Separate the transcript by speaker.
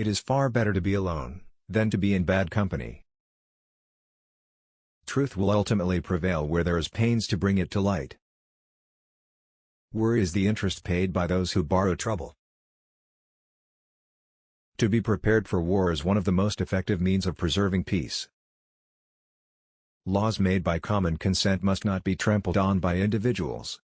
Speaker 1: It is far better to be alone, than to be in bad company. Truth will ultimately prevail where there is pains to bring it to light. Worry is the interest paid by those who borrow trouble. To be prepared for war is one of the most effective means of preserving peace. Laws made by common consent must not be trampled on by individuals.